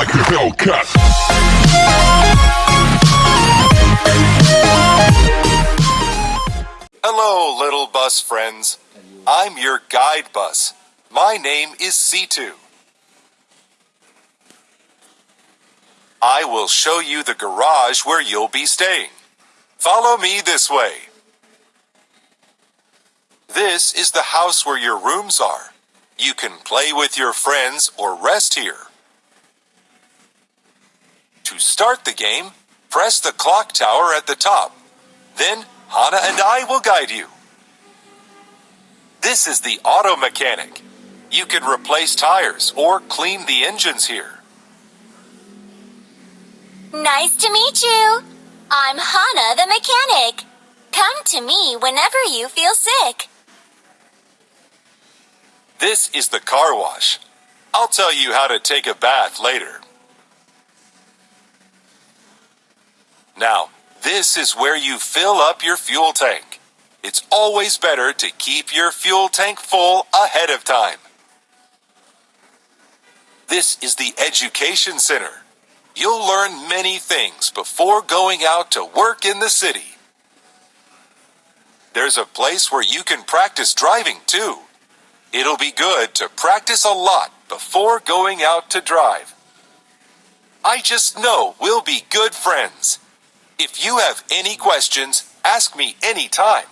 like a. Hello, little bus friends. I'm your guide bus. My name is C2. I will show you the garage where you'll be staying. Follow me this way. This is the house where your rooms are. You can play with your friends or rest here. To start the game, press the clock tower at the top. Then Hana and I will guide you. This is the auto mechanic. You can replace tires or clean the engines here. Nice to meet you. I'm Hana the mechanic. Come to me whenever you feel sick. This is the car wash. I'll tell you how to take a bath later. Now, this is where you fill up your fuel tank. It's always better to keep your fuel tank full ahead of time. This is the Education Center. You'll learn many things before going out to work in the city. There's a place where you can practice driving too. It'll be good to practice a lot before going out to drive. I just know we'll be good friends. If you have any questions, ask me anytime.